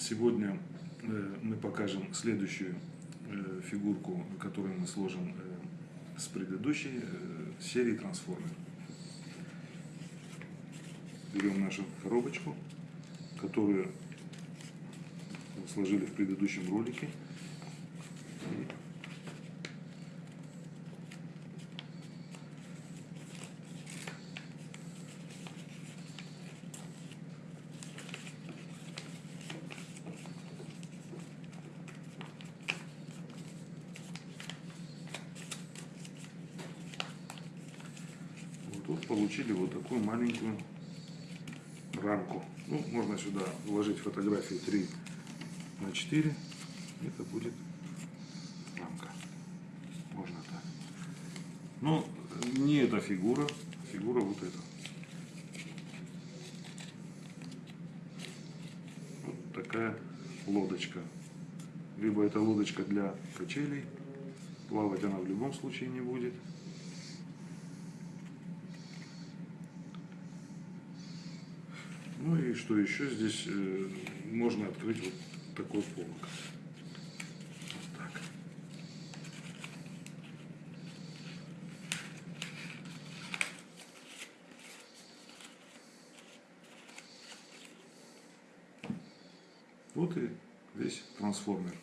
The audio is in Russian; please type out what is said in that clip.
Сегодня э, мы покажем следующую э, фигурку, которую мы сложим э, с предыдущей серии трансформер. Берем нашу коробочку, которую сложили в предыдущем ролике. Вот тут получили вот такую маленькую рамку. Ну, можно сюда вложить фотографию 3 на 4. Это будет рамка. Можно так. Но не эта фигура, фигура вот эта. Вот такая лодочка. Либо это лодочка для качелей. Плавать она в любом случае не будет. Ну и что еще здесь э, можно открыть вот такой полок. Вот и весь трансформер.